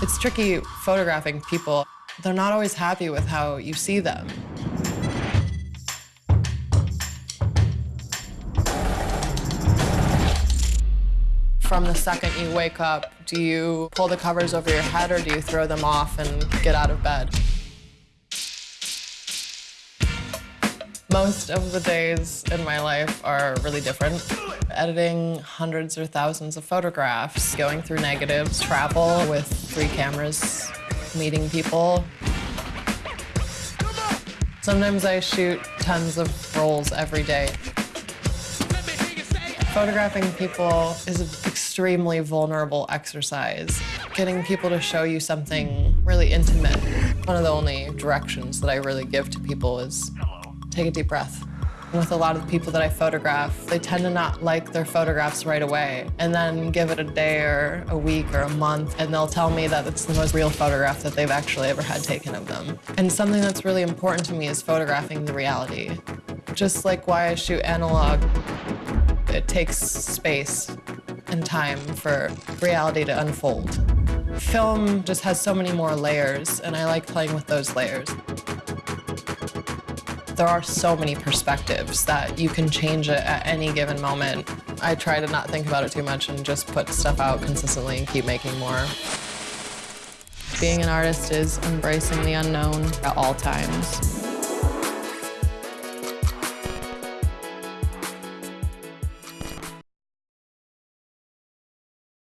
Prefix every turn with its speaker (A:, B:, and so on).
A: It's tricky photographing people. They're not always happy with how you see them. From the second you wake up, do you pull the covers over your head or do you throw them off and get out of bed? Most of the days in my life are really different. Editing hundreds or thousands of photographs, going through negatives, travel with three cameras, meeting people. Sometimes I shoot tons of rolls every day. Photographing people is an extremely vulnerable exercise. Getting people to show you something really intimate. One of the only directions that I really give to people is take a deep breath. With a lot of the people that I photograph, they tend to not like their photographs right away and then give it a day or a week or a month and they'll tell me that it's the most real photograph that they've actually ever had taken of them. And something that's really important to me is photographing the reality. Just like why I shoot analog, it takes space and time for reality to unfold. Film just has so many more layers, and I like playing with those layers. There are so many perspectives that you can change it at any given moment. I try to not think about it too much and just put stuff out consistently and keep making more. Being an artist is embracing the unknown at all times.